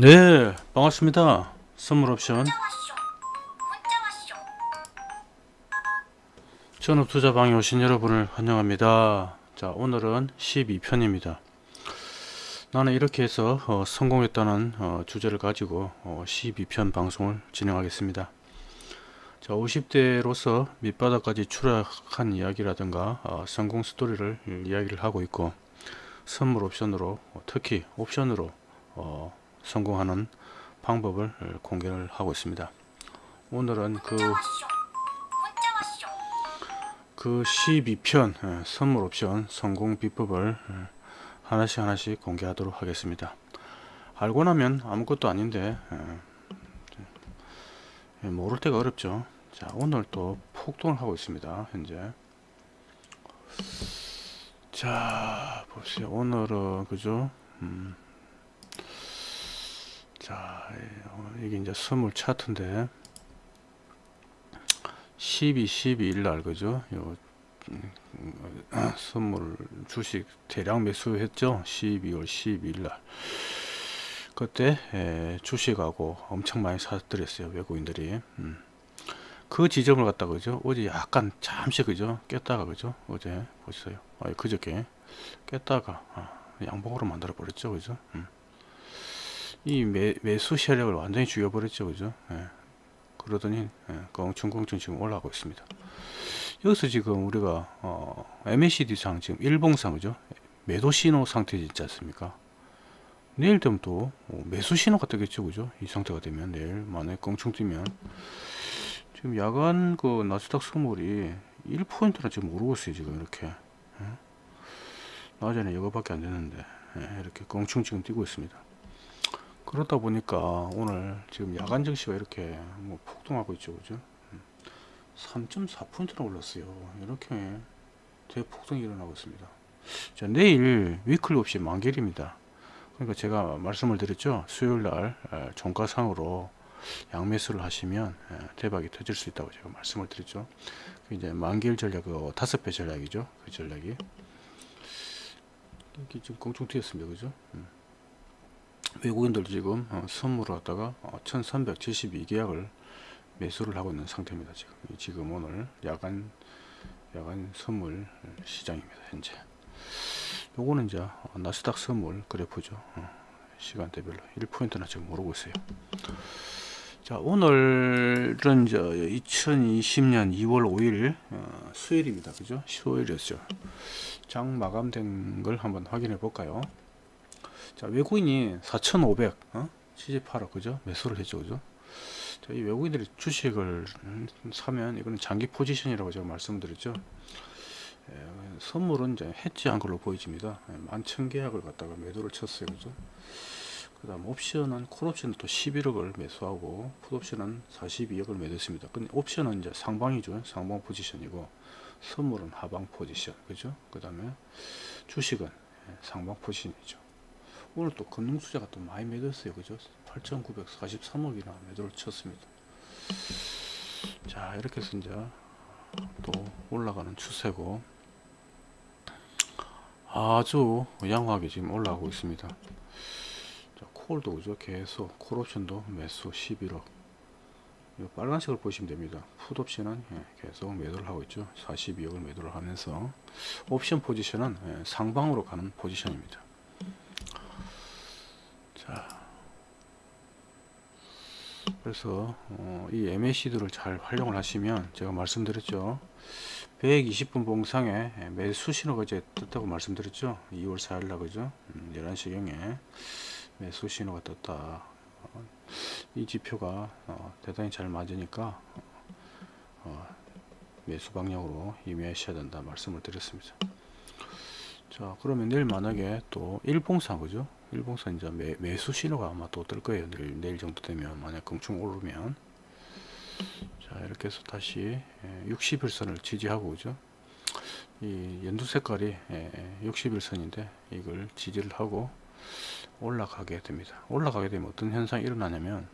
네 반갑습니다. 선물 옵션. 전업투자방에 오신 여러분을 환영합니다. 자 오늘은 12편입니다. 나는 이렇게 해서 어, 성공했다는 어, 주제를 가지고 어, 12편 방송을 진행하겠습니다. 자 50대로서 밑바닥까지 추락한 이야기라든가 어, 성공 스토리를 이야기를 하고 있고 선물 옵션으로 어, 특히 옵션으로 어, 성공하는 방법을 공개를 하고 있습니다. 오늘은 그, 그 12편 예, 선물 옵션 성공 비법을 예, 하나씩 하나씩 공개하도록 하겠습니다. 알고 나면 아무것도 아닌데 예, 모를 때가 어렵죠. 자 오늘 또 폭동을 하고 있습니다. 현재 자 보세요. 오늘은 그죠? 음. 자 이게 이제 선물 차트인데 12 12일 날 그죠? 요 아, 선물 주식 대량 매수했죠? 12월 12일 날. 그때 에, 주식하고 엄청 많이 사들였어요 외국인들이. 음. 그 지점을 갖다 그죠? 어제 약간 잠시 그죠? 깼다가 그죠? 어제 보세요? 아, 그저께 깼다가 아, 양봉으로 만들어 버렸죠 그죠? 음. 이 매, 매수 세력을 완전히 죽여버렸죠 그죠? 예. 그러더니 예, 껑충껑충 지금 올라가고 있습니다. 여기서 지금 우리가 어, MACD 상 지금 일봉상 그죠? 매도 신호 상태 있지 않습니까? 내일 되면 또 어, 매수 신호가 뜨겠죠 그죠? 이 상태가 되면 내일 만약에 껑충 뛰면. 지금 야간 그 나스닥 선물이 1%나 지금 오르고 있어요 지금 이렇게. 예? 낮에는 이거밖에 안 되는데 예, 이렇게 껑충 지금 뛰고 있습니다 그러다 보니까 오늘 지금 야간 증시가 이렇게 뭐 폭등하고 있죠 그죠? 3.4%나 올랐어요. 이렇게 대폭등이 일어나고 있습니다. 자 내일 위클리 없이 만길입니다. 그러니까 제가 말씀을 드렸죠? 수요일날 종가상으로 양매수를 하시면 대박이 터질 수 있다고 제가 말씀을 드렸죠. 그 이제 만길 전략 그 다섯 배 전략이죠? 그 전략이. 이게 지금 공중 뛰었습니다. 그죠? 음. 외국인들 지금 어, 선물을 갖다가 1372계약을 어, 매수를 하고 있는 상태입니다 지금. 지금 오늘 야간 야간 선물 시장입니다 현재. 요거는 이제 나스닥 선물 그래프죠. 어, 시간대별로. 1포인트나 지금 오르고 있어요. 자 오늘은 이제 2020년 2월 5일 수요일입니다. 그죠? 수요일이었죠. 장 마감된 걸 한번 확인해 볼까요 자 외국인이 4,500 어? 78억 그죠? 매수를 했죠 그죠? 자, 이 외국인들이 주식을 사면 이거는 장기 포지션이라고 제가 말씀드렸죠. 에, 선물은 이제 해지한 걸로 보여집니다. 만천 계약을 갖다가 매도를 쳤어요 그죠? 그 다음 옵션은 콜옵션은 또 11억을 매수하고 풋옵션은 42억을 매도했습니다. 근데 옵션은 이제 상방이죠. 상방 포지션이고 선물은 하방 포지션 그죠? 그 다음에 주식은 상방 포지션이죠 오늘 또 금융투자가 또 많이 매도했어요. 그죠? 8943억이나 매도를 쳤습니다. 자 이렇게 해서 이제 또 올라가는 추세고 아주 양호하게 지금 올라가고 있습니다. 자, 콜도 그죠? 계속 콜옵션도 매수 11억. 빨간색을 보시면 됩니다. 풋옵션은 예, 계속 매도를 하고 있죠. 42억을 매도를 하면서 옵션 포지션은 예, 상방으로 가는 포지션입니다 그래서 어, 이 MACD를 잘 활용을 하시면 제가 말씀드렸죠. 120분 봉상에 매수 신호가 이제 떴다고 말씀드렸죠. 2월 4일날 그죠? 음, 11시경에 매수 신호가 떴다. 어, 이 지표가 어, 대단히 잘 맞으니까 어, 매수 방향으로 임하셔야 된다 말씀을 드렸습니다. 자 그러면 내일 만약에 또 일봉상 그죠 일봉선 이제 매, 매수 신호가 아마 또 뜰 거예요. 내일, 내일 정도 되면 만약 금충 오르면 자 이렇게 해서 다시 60일선을 예, 지지하고 그죠. 이 연두 색깔이 60일선인데 예, 이걸 지지를 하고 올라가게 됩니다. 올라가게 되면 어떤 현상이 일어나냐면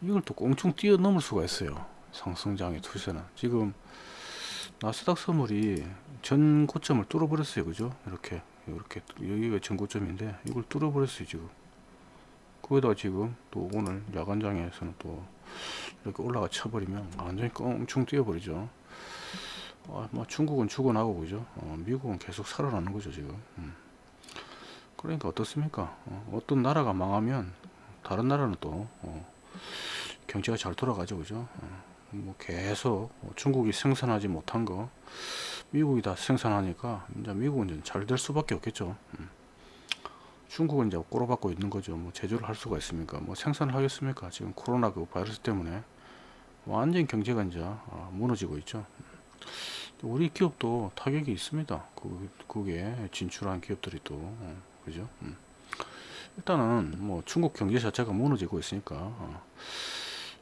이걸 또 꽁충 뛰어넘을 수가 있어요. 상승장의 투자는 지금 나스닥 선물이 전 고점을 뚫어버렸어요. 그죠? 이렇게 이렇게 여기가 전고점인데 이걸 뚫어버렸어요 지금 거기다가 지금 또 오늘 야간장에서는 또 이렇게 올라가 쳐버리면 완전히 껑충 뛰어버리죠. 아, 뭐 중국은 죽어나고 그죠. 어, 미국은 계속 살아나는 거죠 지금. 음. 그러니까 어떻습니까? 어, 떤 나라가 망하면 다른 나라는 또 어, 경제가 잘 돌아가죠, 그죠? 어, 뭐 계속 중국이 생산하지 못한 거 미국이 다 생산하니까 이제 미국은 이제 잘 될 수밖에 없겠죠. 음. 중국은 이제 꼬로박고 있는 거죠. 뭐 제조를 할 수가 있습니까? 뭐 생산을 하겠습니까? 지금 코로나 그 바이러스 때문에 완전 경제가 이제 아, 무너지고 있죠. 우리 기업도 타격이 있습니다. 그, 그게 진출한 기업들이 또, 어, 그죠? 음. 일단은 뭐 중국 경제 자체가 무너지고 있으니까, 어,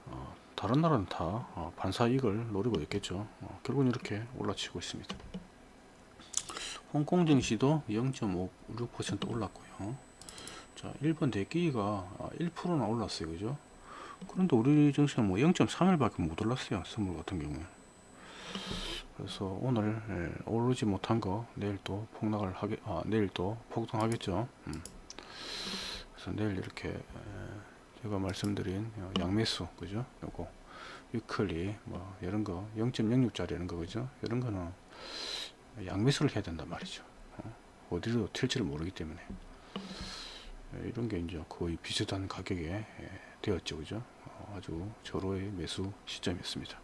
어, 다른 나라는 다 어, 반사 이익을 노리고 있겠죠. 어, 결국은 이렇게 올라치고 있습니다. 홍콩 증시도 0.56% 올랐고요. 자, 일본 대기가 1%나 올랐어요. 그죠? 그런데 우리 증시는 뭐 0.3일 밖에 못 올랐어요. 선물 같은 경우에. 그래서 오늘 예, 오르지 못한 거 내일 또 폭락을 하게 아 내일 또 폭등하겠죠. 음. 그래서 내일 이렇게 에, 제가 말씀드린 양매수 그죠? 요거 위클리 뭐 이런 거 0.06짜리 이런 거 그죠? 이런 거는 양매수를 해야 된단 말이죠. 어? 디로 튈지를 모르기 때문에 예, 이런 게 이제 거의 비슷한 가격에 예, 되었죠, 그죠? 어, 아주 절호의 매수 시점이었습니다.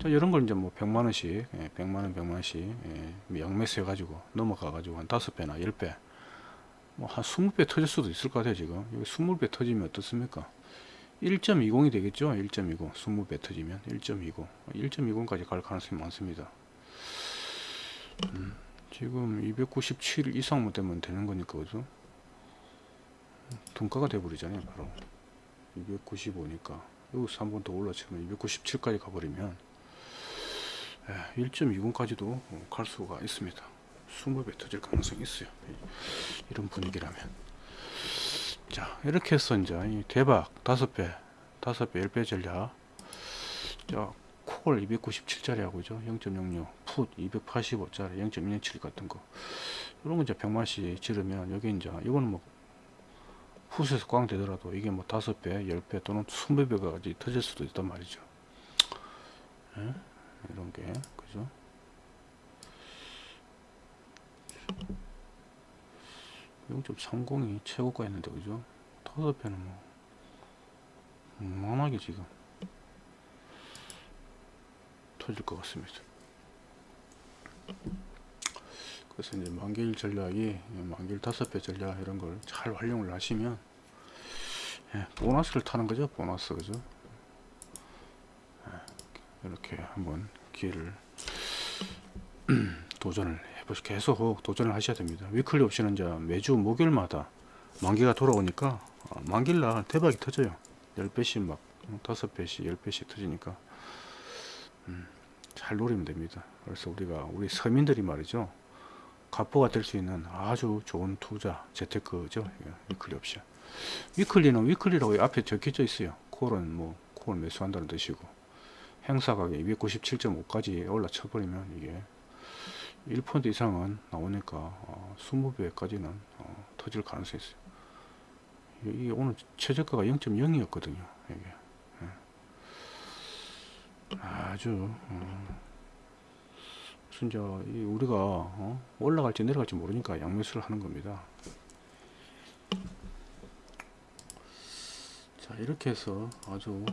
자, 이런 걸 이제 뭐 100만 원씩, 예, 100만 원, 100만 원씩 예, 양매수 해가지고 넘어가 가지고 한 5배나 10배, 뭐 한 20배 터질 수도 있을 것 같아요, 지금. 여기 20배 터지면 어떻습니까? 1.20이 되겠죠? 1.20. 20배 터지면 1.20. 1.20까지 갈 가능성이 많습니다. 음, 지금 297 이상만 되면 되는 거니까, 그죠? 돈가가 돼버리잖아요, 바로. 295니까. 여기서 한 번 더 올라치면 297까지 가버리면 1.20까지도 갈 수가 있습니다. 20배 터질 가능성이 있어요. 이런 분위기라면. 자, 이렇게 해서 이제 대박 5배, 5배, 10배 전략. 자, 콜 297짜리 하고죠. 0.06, 풋 285짜리 0.17 같은 거. 이런 거 이제 100만씩 지르면 여기 이제 이거는 뭐 푸스에서 꽝 되더라도 이게 뭐 다섯 배, 열배 또는 스무 배까지 터질 수도 있단 말이죠. 예? 이런 게 그죠? (0.30이) 최고가였는데 그죠? 배는 뭐 만하게 지금 터질 것 같습니다. 그래서 이제 만길 전략이 만길 다섯 배 전략 이런 걸 잘 활용을 하시면 예, 보너스를 타는 거죠 보너스 그죠? 예, 이렇게 한번 기회를 도전을 계속 도전을 하셔야 됩니다. weekly 옵션은 이제 매주 목요일마다 만기가 돌아오니까 어, 만기날 대박이 터져요. 10배씩 막 5배씩 10배씩 터지니까. 음, 잘 노리면 됩니다. 그래서 우리가 우리 서민들이 말이죠. 갑부가 될 수 있는 아주 좋은 투자 재테크죠. weekly 옵션. weekly는 weekly라고 앞에 적혀져 있어요. 콜은 뭐 콜 매수한다는 뜻이고 행사 가격 297.5까지 올라쳐 버리면 이게 1% 이상은 나오니까 어, 20배까지는 어, 터질 가능성이 있어요 이게 오늘 최저가가 0.0이었거든요 이게 예. 아주 어, 진짜 우리가 어? 올라갈지 내려갈지 모르니까 양매수를 하는 겁니다. 자 이렇게 해서 아주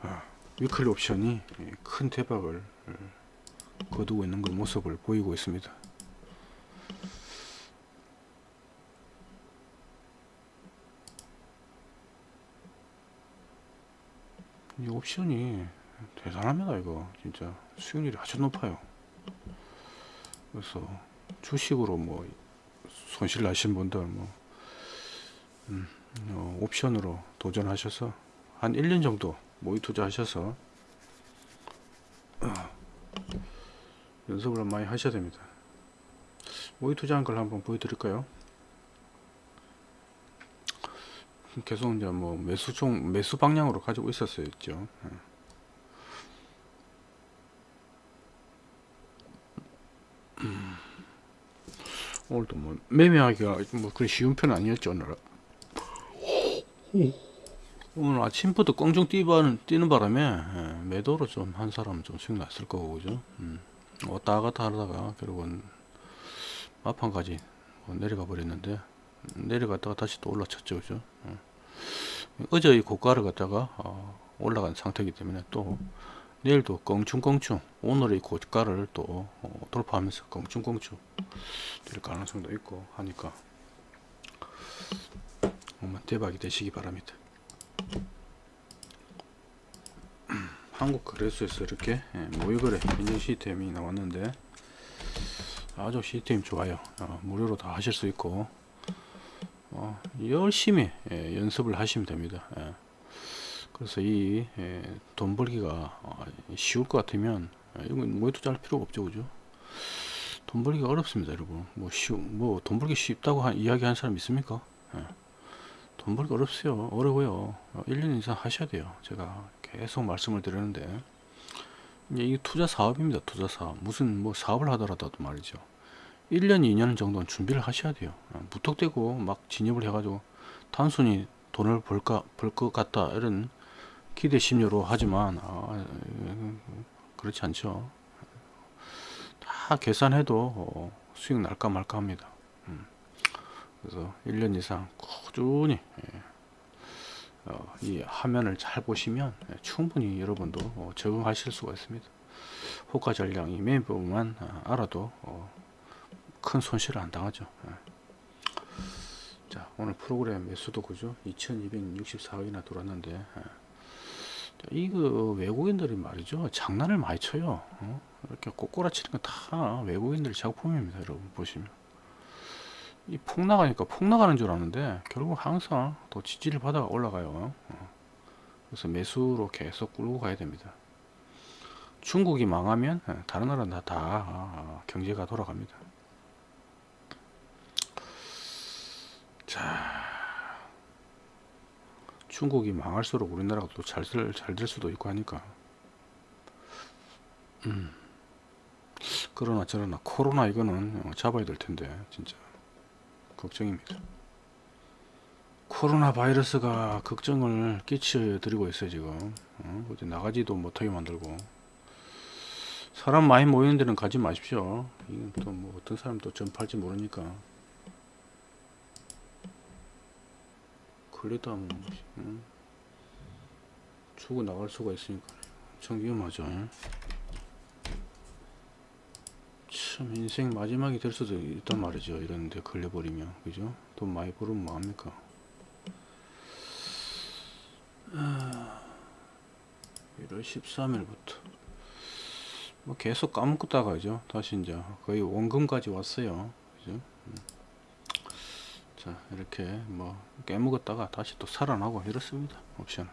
아, 위클리 옵션이 큰 대박을 거두고 있는 그 모습을 보이고 있습니다. 이 옵션이 대단합니다 이거 진짜 수익률이 아주 높아요 그래서 주식으로 뭐 손실 나신 분들 뭐 음, 어, 옵션으로 도전하셔서 한 1년 정도 모의 투자하셔서 어, 연습을 많이 하셔야 됩니다. 모의 투자한 걸 한번 보여드릴까요? 계속 이제 뭐 매수 종 매수 방향으로 가지고 있었어요 있죠? 예. 오늘도 뭐 매매하기가 뭐 그리 쉬운 편은 아니었죠 오늘은 오늘 아침부터 껑충 뛰는, 뛰는 바람에 예, 매도로 좀 한 사람 좀 수익 났을 거고 그죠 음. 왔다 갔다 하다가 결국은 마판까지 뭐 내려가 버렸는데 음, 내려갔다가 다시 또 올라쳤죠 그죠 어. 어제 이 고가를 갖다가 어, 올라간 상태이기 때문에 또 내일도 껑충껑충 오늘의 고가를 또 어, 돌파하면서 껑충껑충 될 가능성도 있고 하니까 정말 대박이 되시기 바랍니다 한국 거래소에서 이렇게 예, 모의거래 인증 시스템이 나왔는데 아주 시스템 좋아요. 어, 무료로 다 하실 수 있고 어, 열심히 예, 연습을 하시면 됩니다. 예. 그래서 이돈 벌기가 어, 쉬울 것 같으면 예, 이건 뭐에 투자할 필요가 없죠 그죠? 돈 벌기가 어렵습니다 여러분. 뭐 쉬우 뭐돈 벌기 쉽다고 한, 이야기하는 사람 있습니까? 예. 돈 벌기 어렵어요. 어려워요. 1년 이상 하셔야 돼요. 제가 계속 말씀을 드렸는데. 이제 이게 투자 사업입니다 투자 사업. 무슨 뭐 사업을 하더라도 말이죠. 1년 2년 정도는 준비를 하셔야 돼요. 어, 무턱대고 막 진입을 해 가지고 단순히 돈을 벌까 벌 것 같다 이런 기대 심리로 하지만 아, 그렇지 않죠. 다 계산해도 어, 수익 날까 말까 합니다. 음. 그래서 1년 이상 꾸준히 예. 어, 이 화면을 잘 보시면 예, 충분히 여러분도 어, 적응하실 수가 있습니다 호가 전량이 메인 부분만 어, 알아도 어, 큰 손실을 안 당하죠 예. 자 오늘 프로그램 매수도 그죠 2264억이나 들어왔는데 예. 이거 외국인들이 말이죠 장난을 많이 쳐요 어? 이렇게 꼬꼬라치는 건 다 외국인들의 작품입니다 여러분 보시면 이 폭 나가니까 폭 나가는 줄 아는데 결국 항상 또 지지를 받아가 올라가요. 어. 그래서 매수로 계속 끌고 가야 됩니다. 중국이 망하면 예, 다른 나라는 다, 다 아, 경제가 돌아갑니다. 자. 중국이 망할수록 우리나라가 또 잘될 수도 있고 하니까. 음. 그러나 저러나 코로나 이거는 어, 잡아야 될 텐데 진짜 걱정입니다. 코로나 바이러스가 걱정을 끼쳐드리고 있어요 지금 어? 어디 나가지도 못하게 만들고 사람 많이 모이는 데는 가지 마십시오 이건 또 뭐 어떤 사람 또 전파할지 모르니까 걸리다 하면 응? 죽어 나갈 수가 있으니까 엄청 위험하죠 참 인생 마지막이 될 수도 있단 말이죠. 이런 데 걸려버리면. 그죠? 돈 많이 벌으면 뭐합니까? 아, 1월 13일부터. 뭐 계속 까먹다가 죠 다시 이제 거의 원금까지 왔어요. 그죠? 음. 자 이렇게 뭐 깨먹었다가 다시 또 살아나고 이렇습니다. 옵션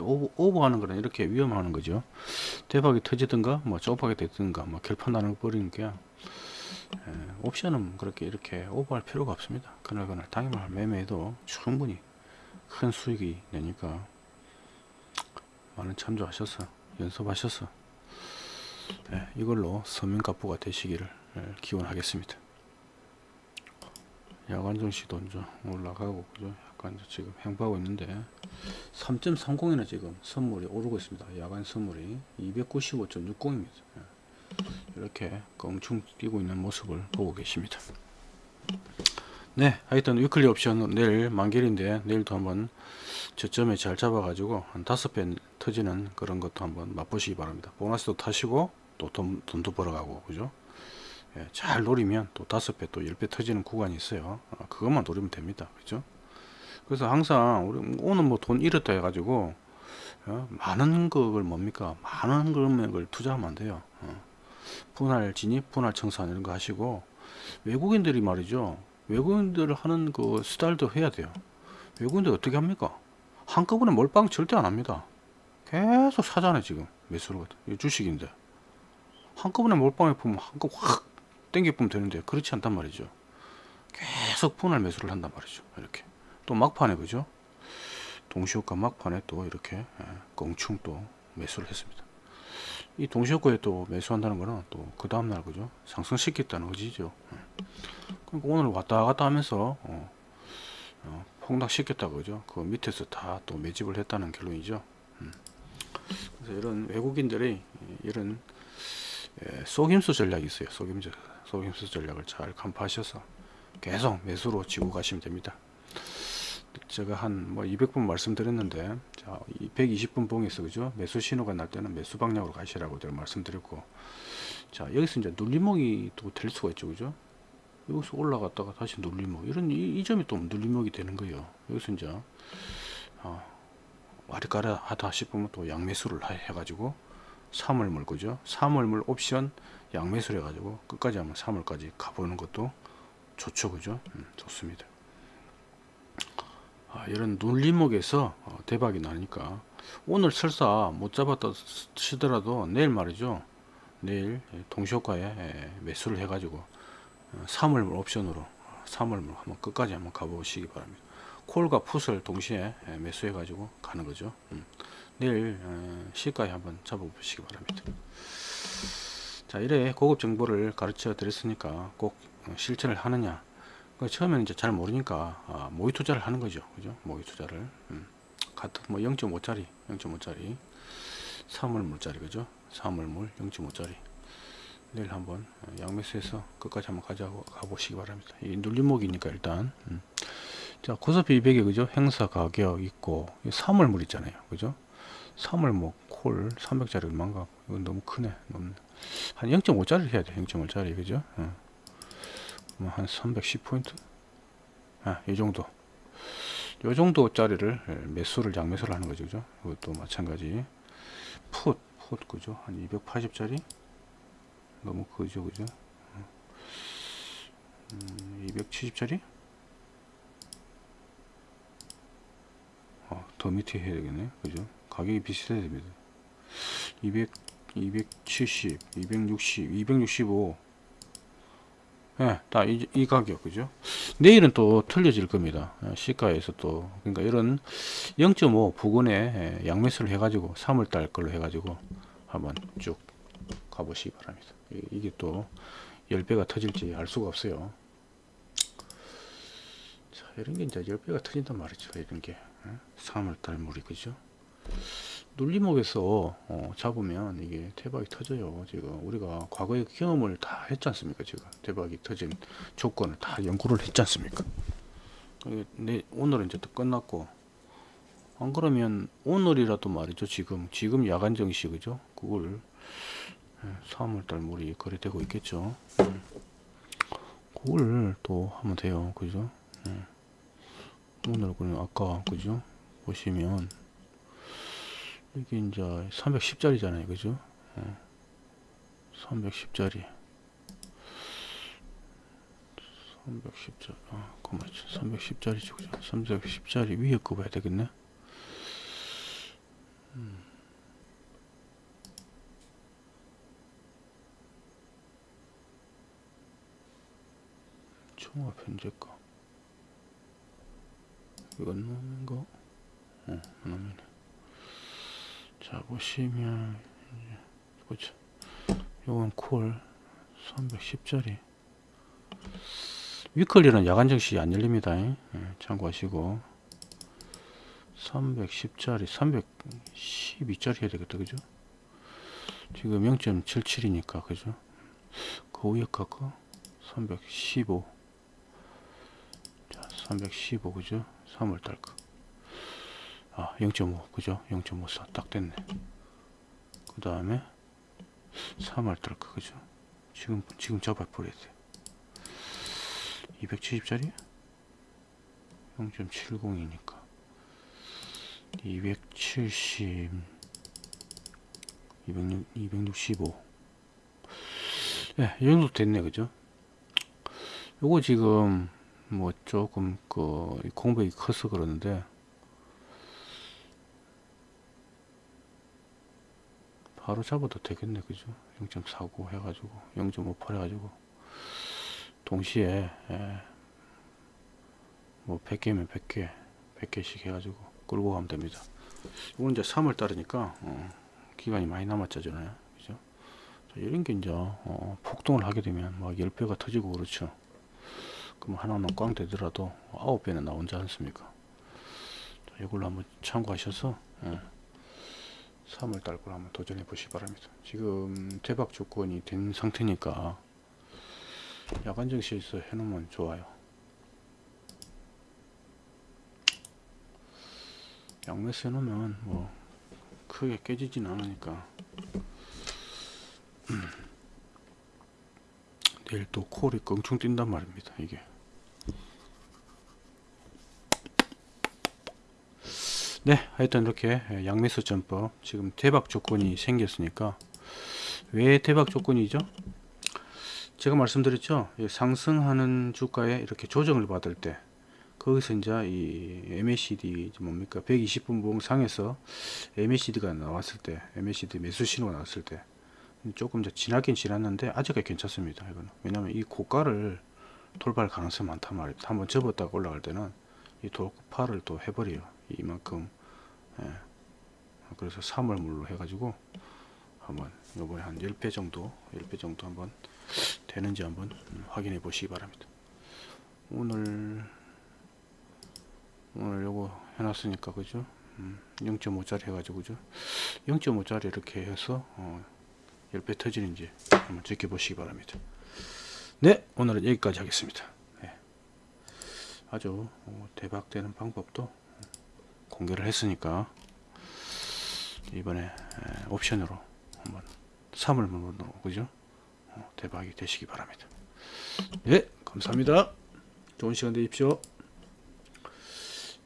오버, 오버 하는 거는 이렇게 위험하는 거죠. 대박이 터지든가 뭐 좁하게 되든가 뭐 결판 나는 버리는 게 예, 옵션은 그렇게 이렇게 오버할 필요가 없습니다. 그날 그날 당일날 매매해도 충분히 큰 수익이 내니까 많은 참조하셔서 연습하셔서 예, 이걸로 서민가부가 되시기를 예, 기원하겠습니다. 야간 정시도 이제 올라가고 그죠? 약간 지금 행보하고 있는데 3.30이나 지금 선물이 오르고 있습니다. 야간 선물이 295.60입니다. 이렇게 껑충 뛰고 있는 모습을 보고 계십니다. 네 하여튼 위클리 옵션 내일 만길인데 내일도 한번 저점에 잘 잡아 가지고 한 다섯 배 터지는 그런 것도 한번 맛보시기 바랍니다. 보너스도 타시고 또 돈, 돈도 벌어가고 그죠? 예, 잘 노리면 또 다섯 배 또 열 배 터지는 구간이 있어요. 어, 그것만 노리면 됩니다. 그죠 그래서 항상 우리 오늘 뭐돈 잃었다 해가지고 어, 많은 것을 뭡니까? 많은 금액을 투자하면 안 돼요. 어. 분할 진입 분할 청산 이런 거 하시고 외국인들이 말이죠. 외국인들 하는 그 스타일도 해야 돼요. 외국인들 어떻게 합니까? 한꺼번에 몰빵 절대 안 합니다. 계속 사잖아요 지금. 매수를 주식인데. 한꺼번에 몰빵해 보면 한꺼번에 확 땡겨 보면 되는데 그렇지 않단 말이죠. 계속 분할 매수를 한단 말이죠 이렇게 또 막판에 그죠? 동시효과 막판에 또 이렇게 예, 껑충 또 매수를 했습니다. 이 동시효과에 또 매수한다는 거는 또 그 다음날 그죠? 상승시켰다는 의지죠. 예. 그러니까 오늘 왔다 갔다 하면서 어, 어, 폭락시켰다 그죠? 그 밑에서 다 또 매집을 했다는 결론이죠. 음. 그래서 이런 외국인들의 이런 예, 속임수 전략이 있어요. 속임수, 속임수 전략을 잘 간파하셔서 계속 매수로 지고 가시면 됩니다 제가 한 뭐 200분 말씀드렸는데 자 120분 봉에서 그죠? 매수 신호가 날 때는 매수 방향으로 가시라고 제가 말씀드렸고 자 여기서 이제 눌림목이 또 될 수가 있죠 그죠? 여기서 올라갔다가 다시 눌림목. 이런 이, 이 점이 또 눌림목이 되는 거예요. 여기서 이제 어, 와리가라 하다 싶으면 또 양매수를 해- 해가지고 3월물 그죠? 3월 물 옵션 양매수를 해 가지고 끝까지 한번 3월까지 가보는 것도 좋죠 그죠? 음, 좋습니다. 아, 이런 눌림목에서 어, 대박이 나니까. 오늘 설사 못 잡았다 치더라도 내일 말이죠. 내일 동시효과에 에, 매수를 해 가지고 어, 3월물 옵션으로 3월물 한번 끝까지 한번 가보시기 바랍니다. 콜과 풋을 동시에 에, 매수해 가지고 가는 거죠. 음. 내일 어, 시가에 한번 잡아보시기 바랍니다. 자 이래 고급 정보를 가르쳐 드렸으니까 꼭 어, 실천을 하느냐 그 처음에는 이제 잘 모르니까 아, 모의 투자를 하는 거죠. 그죠? 모의 투자를. 음. 같은 뭐 0.5짜리 0.5짜리. 3월물짜리 그죠? 3월물 0.5짜리. 내일 한번 어, 양매수해서 끝까지 한번 가져가 가보시기 바랍니다. 이 눌림목이니까 일단. 음. 자 코스피 200에 그죠? 행사 가격 있고 3월물 있잖아요. 그죠? 3월목 콜 300짜리 얼마인가 이건 너무 크네. 너무. 한 0.5짜리 해야 돼 0.5짜리. 그죠? 어. 뭐한 310포인트? 아, 이 정도. 요 정도 짜리를 예, 매수를 양매수를 하는 거죠 그죠? 이것도 마찬가지. 풋, 풋 그죠? 한 280짜리? 너무 크죠 그죠? 음, 270짜리? 어, 더 밑에 해야 되겠네 그죠? 가격이 비슷해야 됩니다. 200 270 260 265 예, 다이 가격 그죠? 내일은 또 틀려질 겁니다. 예, 시가에서 또 그러니까 이런 0.5 부근에 예, 양매수를 해 가지고 3월달 걸로 해 가지고 한번 쭉 가보시기 바랍니다. 이- 이게 또 10배가 터질지 알 수가 없어요. 자, 이런 게 이제 10배가 터진단 말이죠. 이런 게 예? 3월달 물이 그죠? 눌림목에서 어, 잡으면 이게 대박이 터져요. 지금 우리가 과거의 경험을 다 했지 않습니까? 지금 대박이 터진 조건을 다 연구를 했지 않습니까? 내, 오늘은 이제 또 끝났고 안 그러면 오늘이라도 말이죠. 지금 지금 야간 정시 그죠? 그걸 3월달 물이 거래되고 있겠죠. 음. 그걸 또 하면 돼요. 그죠? 음. 오늘 그냥 아까 그죠? 보시면 이게 이제 310짜리잖아요. 그죠? 어. 310짜리. 310짜리. 아 그만치 310짜리죠 그죠? 310짜리 위에 거 봐야 되겠네. 음. 총합 현재가 이건 놈인 거? 어 놈이네 자 보시면 보죠 요건 콜 310짜리. 위클리는 야간 정시 안 열립니다. 예, 참고하시고. 310짜리 312짜리 해야 되겠다 그죠? 지금 0.77이니까 그죠? 그 위에 깎아 315 자, 315 그죠? 3월달 거 아, 0.5 그죠? 0.54딱 됐네. 그 다음에 3월 달까 그죠? 지금 지금 잡아 버려야 돼. 270짜리 0.70이니까 270 206, 265 예, 이 정도 됐네 그죠? 요거 지금 뭐 조금 그 공백이 커서 그러는데 바로 잡아도 되겠네 그죠? 0.49 해가지고 0.58 해가지고. 동시에 예, 뭐 100개면 100개 100개씩 해가지고 끌고 가면 됩니다. 이건 이제 3월 달이니까 어, 기간이 많이 남았잖아요 그죠? 자, 이런 게 이제 어, 폭동을 하게 되면 막 10배가 터지고 그렇죠. 그럼 하나는 꽝 되더라도 아홉 배는 나온지 않습니까? 자, 이걸로 한번 참고하셔서 예. 3월 달 걸 한번 도전해 보시기 바랍니다. 지금 대박 조건이 된 상태니까 야간 증시에서 해놓으면 좋아요. 양매수 해놓으면 뭐 크게 깨지진 않으니까 내일 또 콜이 껑충 뛴단 말입니다. 이게 네 하여튼 이렇게 양매수 전법 지금 대박 조건이 생겼으니까 왜 대박 조건이죠? 제가 말씀드렸죠? 이 상승하는 주가에 이렇게 조정을 받을 때 거기서 이제 이 MACD 뭡니까? 120분 봉 상에서 MACD가 나왔을 때 MACD 매수 신호가 나왔을 때 조금 지나긴 지났는데 아직까지 괜찮습니다 이거는. 왜냐면 이 고가를 돌발 가능성이 많단 말이에요 한번 접었다가 올라갈 때는 이 돌파를 또 해버려요 이만큼 예. 그래서 3월물로 해가지고 한번 요번에 한 10배 정도 10배 정도 한번 되는지 한번 음, 확인해 보시기 바랍니다. 오늘 오늘 요거 해놨으니까 그죠? 음, 0.5짜리 해가지고 그죠? 0.5짜리 이렇게 해서 어, 10배 터지는지 한번 지켜보시기 바랍니다. 네 오늘은 여기까지 하겠습니다. 네. 아주 어, 대박되는 방법도 공개를 했으니까 이번에 에, 옵션으로 한번 3을 물어놓고 그죠? 어, 대박이 되시기 바랍니다. 네 감사합니다. 좋은 시간 되십시오.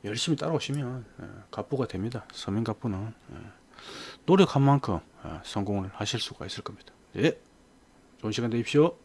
열심히 따라오시면 에, 갑부가 됩니다. 서민 갑부는 에, 노력한 만큼 에, 성공을 하실 수가 있을 겁니다. 네 좋은 시간 되십시오